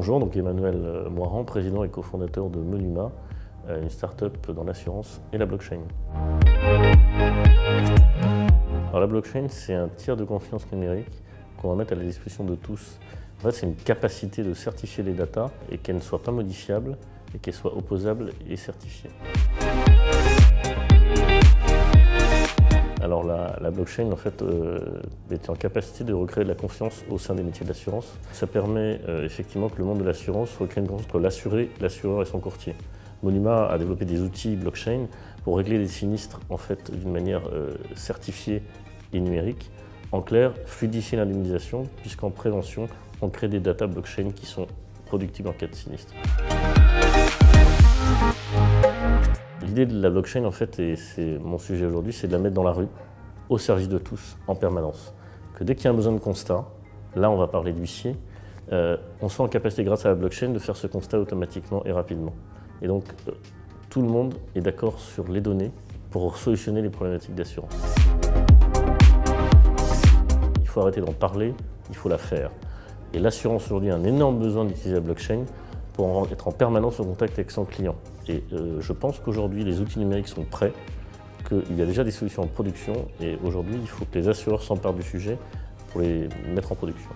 Bonjour, donc Emmanuel euh, Moiran, président et cofondateur de Menuma, euh, une start-up dans l'assurance et la blockchain. Alors la blockchain, c'est un tiers de confiance numérique qu'on va mettre à la disposition de tous. En fait, c'est une capacité de certifier les datas et qu'elles ne soient pas modifiables et qu'elles soient opposables et certifiées. La, blockchain en fait euh, est en capacité de recréer de la confiance au sein des métiers de l'assurance. Ça permet euh, effectivement que le monde de l'assurance recrée une confiance entre l'assuré, l'assureur et son courtier. Monima a développé des outils blockchain pour régler des sinistres en fait d'une manière euh, certifiée et numérique. En clair, fluidifier l'indemnisation puisqu'en prévention, on crée des data blockchain qui sont productibles en cas de sinistre. L'idée de la blockchain, en fait, et c'est mon sujet aujourd'hui, c'est de la mettre dans la rue, au service de tous, en permanence. Que dès qu'il y a un besoin de constat, là on va parler d'huissier, euh, on soit en capacité, grâce à la blockchain, de faire ce constat automatiquement et rapidement. Et donc, euh, tout le monde est d'accord sur les données pour solutionner les problématiques d'assurance. Il faut arrêter d'en parler, il faut la faire. Et l'assurance aujourd'hui a un énorme besoin d'utiliser la blockchain pour être en permanence en contact avec son client. Et euh, je pense qu'aujourd'hui, les outils numériques sont prêts, qu'il y a déjà des solutions en production, et aujourd'hui, il faut que les assureurs s'emparent du sujet pour les mettre en production.